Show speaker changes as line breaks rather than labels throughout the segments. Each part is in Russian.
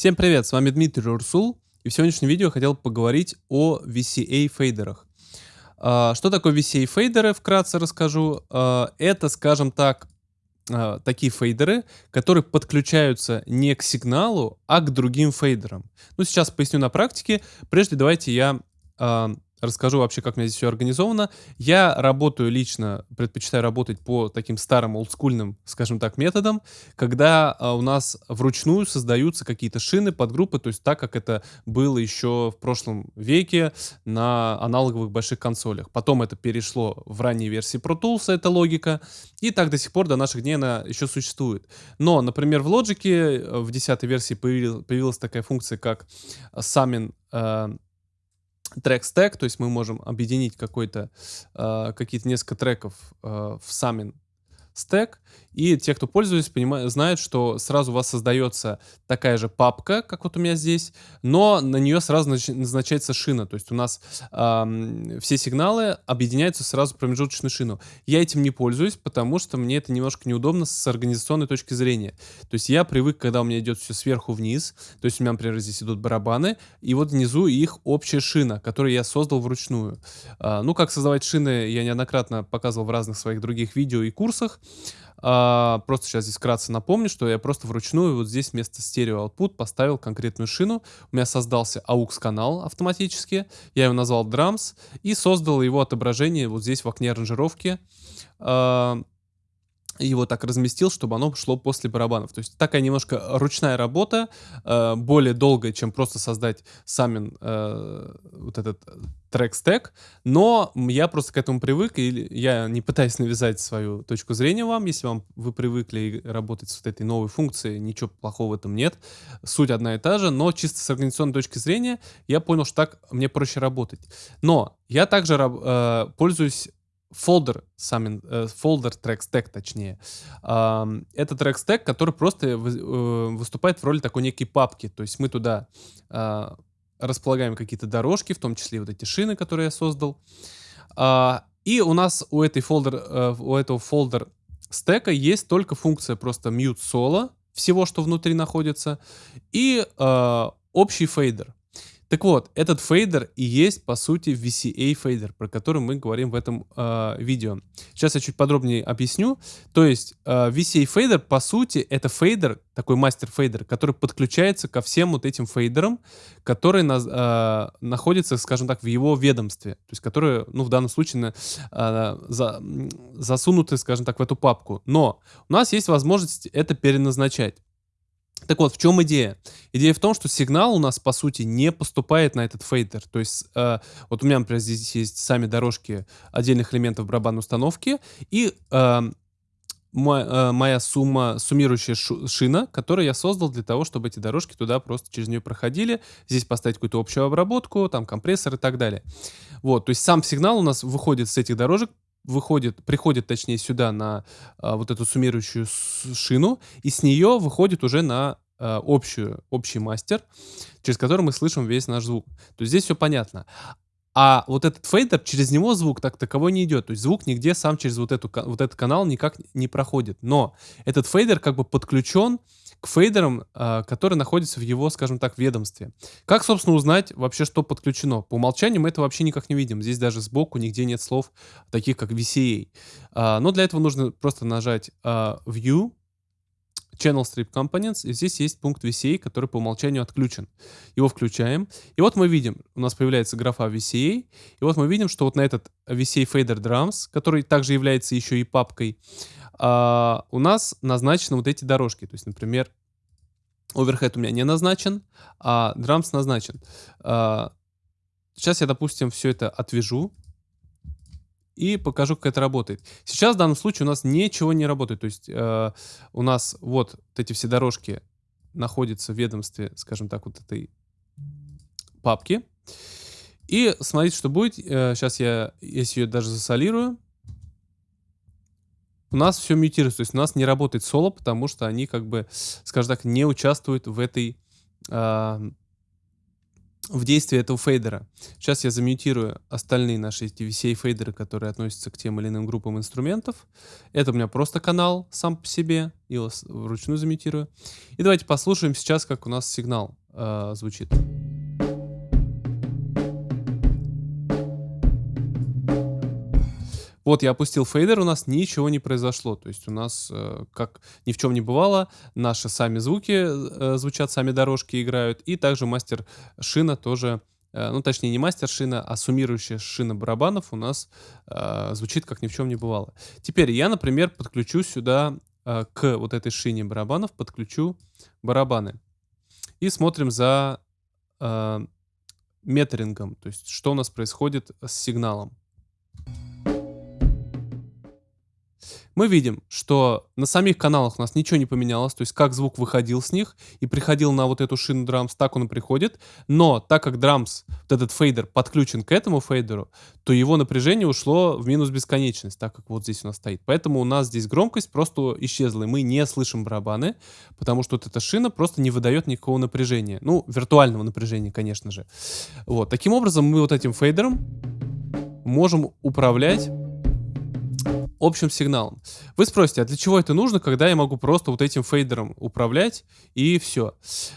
Всем привет, с вами Дмитрий Урсул, и в сегодняшнем видео я хотел поговорить о VCA фейдерах. А, что такое VCA фейдеры, вкратце расскажу. А, это, скажем так, а, такие фейдеры, которые подключаются не к сигналу, а к другим фейдерам. Ну, сейчас поясню на практике. Прежде давайте я расскажу вообще, как у меня здесь все организовано. Я работаю лично, предпочитаю работать по таким старым олдскульным, скажем так, методам, когда а, у нас вручную создаются какие-то шины, подгруппы, то есть так, как это было еще в прошлом веке на аналоговых больших консолях. Потом это перешло в ранние версии Pro Tools, эта логика, и так до сих пор, до наших дней она еще существует. Но, например, в Logic э, в 10 версии появилась, появилась такая функция, как summon э, трек стек, то есть мы можем объединить какой-то, э, какие-то несколько треков э, в самин стек, и те, кто пользуется, понимают, знают, что сразу у вас создается такая же папка, как вот у меня здесь, но на нее сразу назначается шина. То есть у нас э, все сигналы объединяются сразу в промежуточную шину. Я этим не пользуюсь, потому что мне это немножко неудобно с организационной точки зрения. То есть я привык, когда у меня идет все сверху вниз, то есть у меня, например, здесь идут барабаны, и вот внизу их общая шина, которую я создал вручную. Э, ну, как создавать шины, я неоднократно показывал в разных своих других видео и курсах. А, просто сейчас здесь вкратце напомню, что я просто вручную вот здесь вместо стерео output поставил конкретную шину. У меня создался AUX канал автоматически. Я его назвал Drums и создал его отображение вот здесь в окне аранжировки. А, его так разместил, чтобы оно шло после барабанов. То есть такая немножко ручная работа, э, более долгая, чем просто создать сам э, вот этот трек-стек, но я просто к этому привык, и я не пытаюсь навязать свою точку зрения вам, если вам вы привыкли работать с вот этой новой функцией, ничего плохого в этом нет, суть одна и та же, но чисто с организационной точки зрения я понял, что так мне проще работать. Но я также э, пользуюсь фолдер, сам, э, фолдер трек стек точнее. Это трек стек, который просто э, выступает в роли такой некой папки. То есть мы туда э, располагаем какие-то дорожки, в том числе вот эти шины, которые я создал. Э, и у нас у, этой folder, э, у этого folder stack а есть только функция просто mute solo, всего, что внутри находится, и э, общий фейдер. Так вот, этот фейдер и есть, по сути, VCA фейдер, про который мы говорим в этом э, видео. Сейчас я чуть подробнее объясню. То есть э, VCA фейдер, по сути, это фейдер, такой мастер фейдер, который подключается ко всем вот этим фейдерам, которые на, э, находятся, скажем так, в его ведомстве. То есть которые, ну, в данном случае, э, за, засунуты, скажем так, в эту папку. Но у нас есть возможность это переназначать. Так вот, в чем идея? Идея в том, что сигнал у нас, по сути, не поступает на этот фейдер. То есть, э, вот у меня, например, здесь есть сами дорожки отдельных элементов барабанной установки, и э, моя, э, моя сумма, суммирующая шина, которую я создал для того, чтобы эти дорожки туда просто через нее проходили. Здесь поставить какую-то общую обработку, там компрессор и так далее. Вот, то есть сам сигнал у нас выходит с этих дорожек, выходит, приходит, точнее, сюда на а, вот эту суммирующую шину, и с нее выходит уже на а, общую, общий мастер, через который мы слышим весь наш звук. То есть здесь все понятно. А вот этот фейдер, через него звук так таковой не идет. То есть звук нигде сам через вот, эту, вот этот канал никак не проходит. Но этот фейдер как бы подключен к фейдерам, э, которые находятся в его, скажем так, ведомстве. Как, собственно, узнать вообще, что подключено? По умолчанию мы это вообще никак не видим. Здесь даже сбоку нигде нет слов, таких как VCA. Э, но для этого нужно просто нажать э, View, Channel Strip Components, и здесь есть пункт VCA, который по умолчанию отключен. Его включаем, и вот мы видим, у нас появляется графа VCA, и вот мы видим, что вот на этот VCA Fader Drums, который также является еще и папкой, а, у нас назначены вот эти дорожки. То есть, например, оверхед у меня не назначен, а Drums назначен. А, сейчас я, допустим, все это отвяжу и покажу, как это работает. Сейчас в данном случае у нас ничего не работает. То есть э, у нас вот, вот эти все дорожки находятся в ведомстве, скажем так, вот этой папки. И смотрите, что будет. Э, сейчас я, если ее даже засолирую, у нас все мютируется. То есть у нас не работает соло, потому что они как бы, скажем так, не участвуют в этой... Э, в действии этого фейдера. Сейчас я замьютирую остальные наши эти VCA-фейдеры, которые относятся к тем или иным группам инструментов. Это у меня просто канал сам по себе. Его вручную замьютирую. И давайте послушаем сейчас, как у нас сигнал э, звучит. Вот я опустил фейдер, у нас ничего не произошло. То есть у нас, э, как ни в чем не бывало, наши сами звуки э, звучат, сами дорожки играют. И также мастер шина тоже, э, ну точнее не мастер шина, а суммирующая шина барабанов у нас э, звучит, как ни в чем не бывало. Теперь я, например, подключу сюда э, к вот этой шине барабанов, подключу барабаны. И смотрим за э, метрингом, то есть что у нас происходит с сигналом. Мы видим, что на самих каналах у нас ничего не поменялось, то есть как звук выходил с них и приходил на вот эту шину драмс, так он и приходит, но так как драмс, вот этот фейдер подключен к этому фейдеру, то его напряжение ушло в минус бесконечность, так как вот здесь у нас стоит. Поэтому у нас здесь громкость просто исчезла, и мы не слышим барабаны, потому что вот эта шина просто не выдает никакого напряжения. Ну, виртуального напряжения, конечно же. Вот, таким образом мы вот этим фейдером можем управлять общим сигналом. Вы спросите, а для чего это нужно, когда я могу просто вот этим фейдером управлять и все?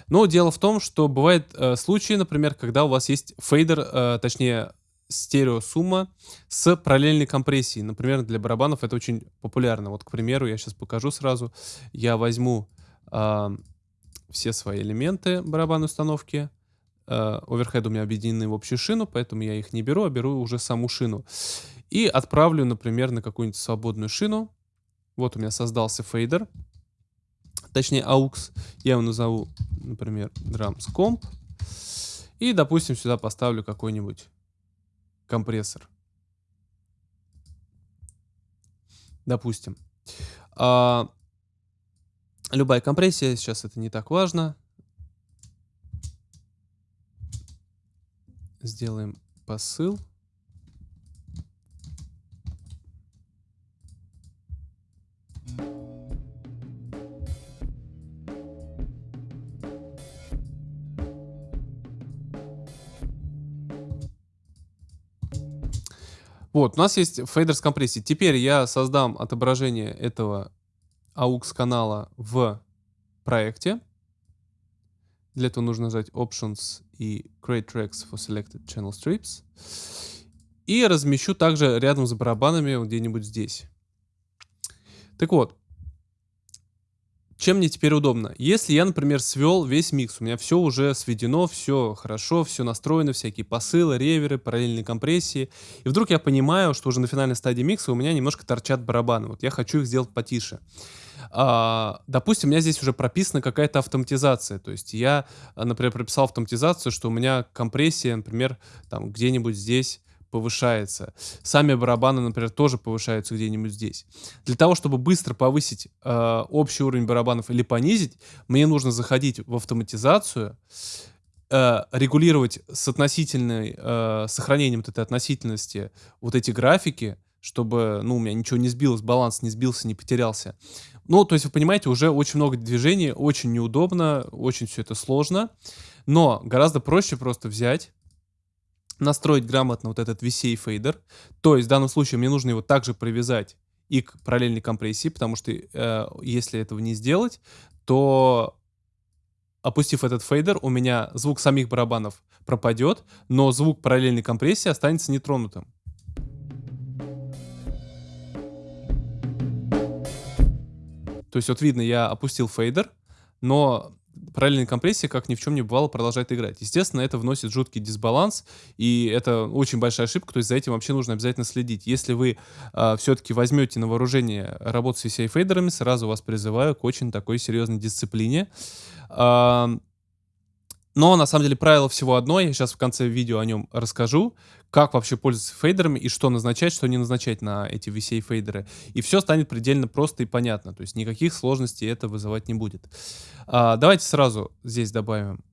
Но дело в том, что бывают э, случаи, например, когда у вас есть фейдер, э, точнее стереосумма с параллельной компрессией. Например, для барабанов это очень популярно. Вот, к примеру, я сейчас покажу сразу. Я возьму э, все свои элементы барабанной установки. Э, оверхед у меня объединены в общую шину, поэтому я их не беру, а беру уже саму шину. И отправлю, например, на какую-нибудь свободную шину. Вот у меня создался фейдер. Точнее, AUX. Я его назову, например, drums comp. И, допустим, сюда поставлю какой-нибудь компрессор. Допустим. А, любая компрессия, сейчас это не так важно. Сделаем посыл. Вот, у нас есть фейдер с компрессией. Теперь я создам отображение этого AUX канала в проекте. Для этого нужно нажать Options и Create Tracks for Selected Channel Strips. И размещу также рядом с барабанами где-нибудь здесь. Так вот, чем мне теперь удобно? Если я, например, свел весь микс, у меня все уже сведено, все хорошо, все настроено, всякие посылы, реверы, параллельные компрессии, и вдруг я понимаю, что уже на финальной стадии микса у меня немножко торчат барабаны, вот я хочу их сделать потише. А, допустим, у меня здесь уже прописана какая-то автоматизация, то есть я, например, прописал автоматизацию, что у меня компрессия, например, там где-нибудь здесь повышается. Сами барабаны, например, тоже повышаются где-нибудь здесь. Для того, чтобы быстро повысить э, общий уровень барабанов или понизить, мне нужно заходить в автоматизацию, э, регулировать с относительной, э, сохранением вот этой относительности вот эти графики, чтобы, ну, у меня ничего не сбилось, баланс не сбился, не потерялся. Ну, то есть, вы понимаете, уже очень много движений, очень неудобно, очень все это сложно, но гораздо проще просто взять, настроить грамотно вот этот VCA фейдер. То есть в данном случае мне нужно его также привязать и к параллельной компрессии, потому что э, если этого не сделать, то опустив этот фейдер, у меня звук самих барабанов пропадет, но звук параллельной компрессии останется нетронутым. То есть вот видно, я опустил фейдер, но параллельная компрессия, как ни в чем не бывало, продолжает играть. Естественно, это вносит жуткий дисбаланс, и это очень большая ошибка, то есть за этим вообще нужно обязательно следить. Если вы э, а, все-таки возьмете на вооружение работу с VCA-фейдерами, сразу вас призываю к очень такой серьезной дисциплине. Э, но на самом деле правило всего одно, я сейчас в конце видео о нем расскажу, как вообще пользоваться фейдерами и что назначать, что не назначать на эти VCA фейдеры. И все станет предельно просто и понятно, то есть никаких сложностей это вызывать не будет. А, давайте сразу здесь добавим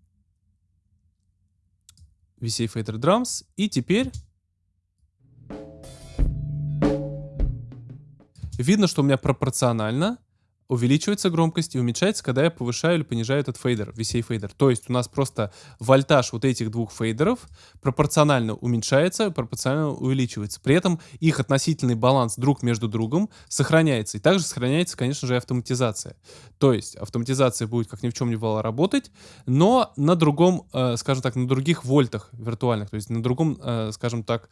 VCA Fader Drums. И теперь видно, что у меня пропорционально увеличивается громкость и уменьшается, когда я повышаю или понижаю этот фейдер, VCA фейдер. То есть у нас просто вольтаж вот этих двух фейдеров пропорционально уменьшается, пропорционально увеличивается. При этом их относительный баланс друг между другом сохраняется. И также сохраняется, конечно же, автоматизация. То есть автоматизация будет, как ни в чем не бывало, работать, но на другом, э, скажем так, на других вольтах виртуальных, то есть на другом, э, скажем так,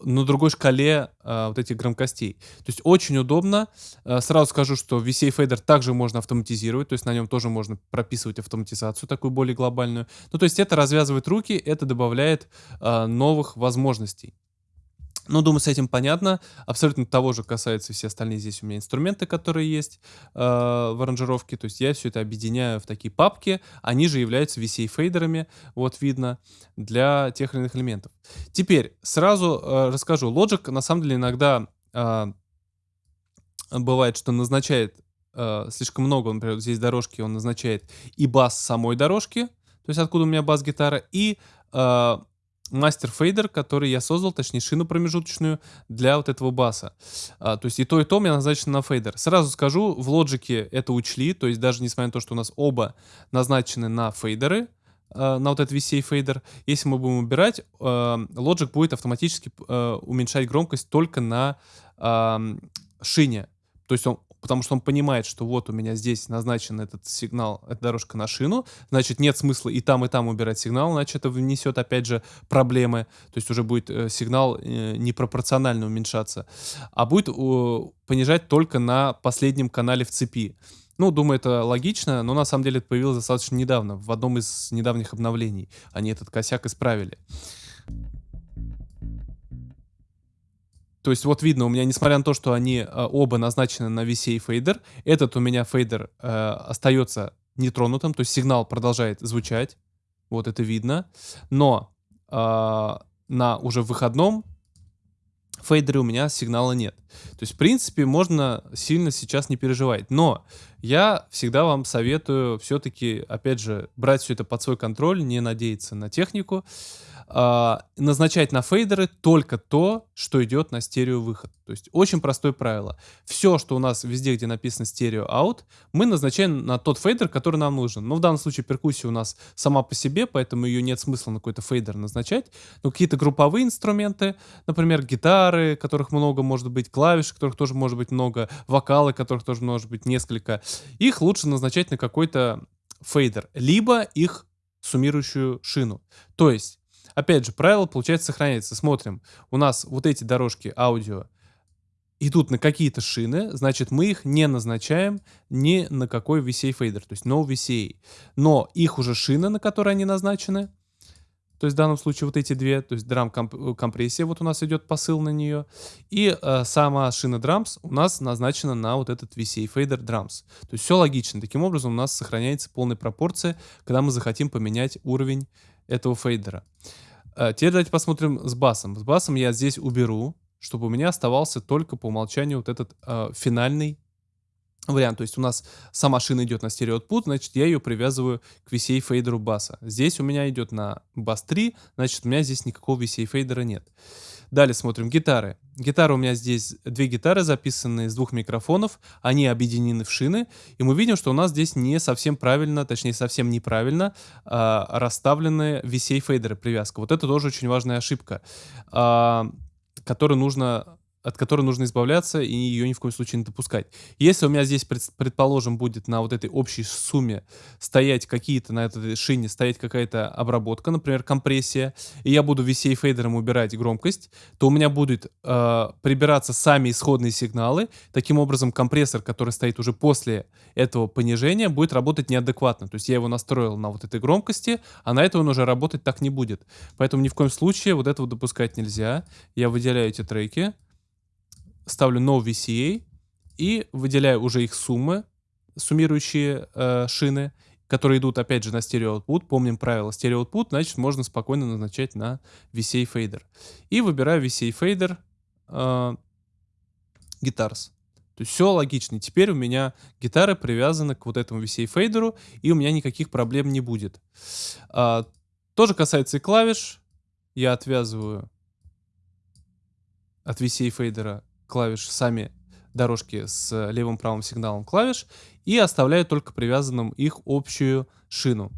на другой шкале э, вот этих громкостей. То есть очень удобно. Сразу скажу, что VCA фейдер также можно автоматизировать, то есть на нем тоже можно прописывать автоматизацию такую более глобальную. Ну, то есть это развязывает руки, это добавляет э, новых возможностей. Ну, думаю, с этим понятно. Абсолютно того же касается все остальные здесь у меня инструменты, которые есть э, в аранжировке. То есть я все это объединяю в такие папки. Они же являются VCA-фейдерами, вот видно, для тех или иных элементов. Теперь сразу э, расскажу. Logic на самом деле иногда э, бывает, что назначает э, слишком много. Например, здесь дорожки он назначает и бас самой дорожки, то есть откуда у меня бас-гитара, и э, мастер фейдер, который я создал, точнее шину промежуточную для вот этого баса. А, то есть и то, и то у меня назначено на фейдер. Сразу скажу, в Logic е это учли, то есть даже несмотря на то, что у нас оба назначены на фейдеры, а, на вот этот VCA фейдер, если мы будем убирать, а, Logic будет автоматически а, уменьшать громкость только на шине. То есть он потому что он понимает, что вот у меня здесь назначен этот сигнал, эта дорожка на шину, значит нет смысла и там, и там убирать сигнал, иначе это внесет опять же проблемы, то есть уже будет э, сигнал э, непропорционально уменьшаться, а будет э, понижать только на последнем канале в цепи. Ну, думаю, это логично, но на самом деле это появилось достаточно недавно, в одном из недавних обновлений. Они этот косяк исправили. То есть вот видно, у меня, несмотря на то, что они э, оба назначены на VCA фейдер, этот у меня фейдер э, остается нетронутым, то есть сигнал продолжает звучать, вот это видно. Но э, на уже выходном фейдере у меня сигнала нет. То есть, в принципе, можно сильно сейчас не переживать. Но я всегда вам советую все-таки, опять же, брать все это под свой контроль, не надеяться на технику э, назначать на фейдеры только то, что идет на стерео-выход. То есть очень простое правило. Все, что у нас везде, где написано stereo out, мы назначаем на тот фейдер, который нам нужен. Но в данном случае перкуссия у нас сама по себе, поэтому ее нет смысла на какой-то фейдер назначать. Но какие-то групповые инструменты, например, гитары, которых много может быть, клавиши, которых тоже может быть много, вокалы, которых тоже может быть несколько, их лучше назначать на какой-то фейдер, либо их суммирующую шину. То есть Опять же, правило, получается, сохраняется. Смотрим, у нас вот эти дорожки аудио идут на какие-то шины, значит, мы их не назначаем ни на какой VCA фейдер, то есть no VCA. Но их уже шины, на которые они назначены, то есть в данном случае вот эти две, то есть drum компрессия, вот у нас идет посыл на нее, и э, сама шина drums у нас назначена на вот этот VCA фейдер drums. То есть все логично. Таким образом у нас сохраняется полная пропорция, когда мы захотим поменять уровень этого фейдера. Э, теперь давайте посмотрим с басом. С басом я здесь уберу, чтобы у меня оставался только по умолчанию вот этот э, финальный вариант. То есть у нас сама шина идет на stereo output, значит я ее привязываю к VCA фейдеру баса. Здесь у меня идет на бас 3, значит у меня здесь никакого VCA фейдера нет. Далее смотрим гитары. Гитара у меня здесь, две гитары записанные с двух микрофонов, они объединены в шины, и мы видим, что у нас здесь не совсем правильно, точнее совсем неправильно э, расставлены VCA фейдеры привязка. Вот это тоже очень важная ошибка, э, которую нужно от которой нужно избавляться и ее ни в коем случае не допускать. Если у меня здесь, предположим, будет на вот этой общей сумме стоять какие-то, на этой шине стоять какая-то обработка, например, компрессия, и я буду VCA фейдером убирать громкость, то у меня будут э, прибираться сами исходные сигналы. Таким образом, компрессор, который стоит уже после этого понижения, будет работать неадекватно. То есть я его настроил на вот этой громкости, а на это он уже работать так не будет. Поэтому ни в коем случае вот этого допускать нельзя. Я выделяю эти треки ставлю no VCA и выделяю уже их суммы, суммирующие э, шины, которые идут опять же на стерео output. Помним правило стерео output, значит можно спокойно назначать на VCA фейдер. И выбираю VCA фейдер э. То есть все логично. Теперь у меня гитары привязаны к вот этому VCA фейдеру, и у меня никаких проблем не будет. А, тоже касается и клавиш. Я отвязываю от VCA фейдера клавиши сами дорожки с левым-правым сигналом клавиш и оставляю только привязанным их общую шину.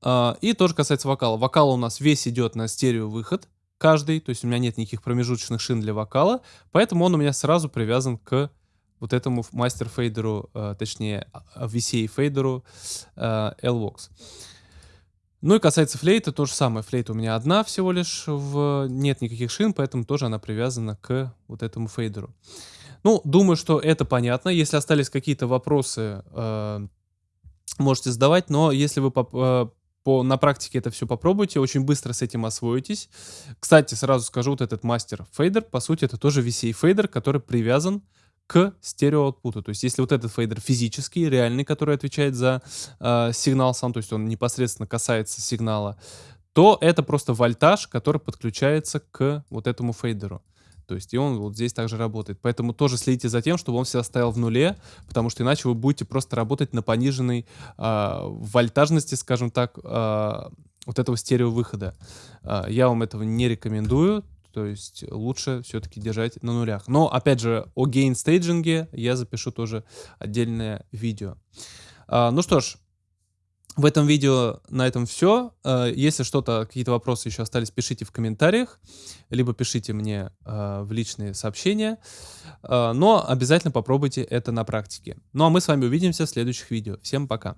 А, и тоже касается вокала. Вокал у нас весь идет на стерео выход каждый, то есть у меня нет никаких промежуточных шин для вокала, поэтому он у меня сразу привязан к вот этому мастер-фейдеру, э, точнее VCA-фейдеру э, L-Vox. Ну и касается флейты, то же самое. Флейта у меня одна всего лишь, в... нет никаких шин, поэтому тоже она привязана к вот этому фейдеру. Ну, думаю, что это понятно. Если остались какие-то вопросы, э, можете задавать, но если вы по, э, по, на практике это все попробуйте, очень быстро с этим освоитесь. Кстати, сразу скажу, вот этот мастер фейдер, по сути, это тоже VCA фейдер, который привязан к стерео output у. То есть если вот этот фейдер физический, реальный, который отвечает за э, сигнал сам, то есть он непосредственно касается сигнала, то это просто вольтаж, который подключается к вот этому фейдеру. То есть и он вот здесь также работает. Поэтому тоже следите за тем, чтобы он всегда стоял в нуле, потому что иначе вы будете просто работать на пониженной э, вольтажности, скажем так, э, вот этого стереовыхода. Э, я вам этого не рекомендую. То есть лучше все-таки держать на нулях. Но, опять же, о гейн-стейджинге я запишу тоже отдельное видео. А, ну что ж, в этом видео на этом все. А, если что-то, какие-то вопросы еще остались, пишите в комментариях, либо пишите мне а, в личные сообщения. А, но обязательно попробуйте это на практике. Ну а мы с вами увидимся в следующих видео. Всем пока!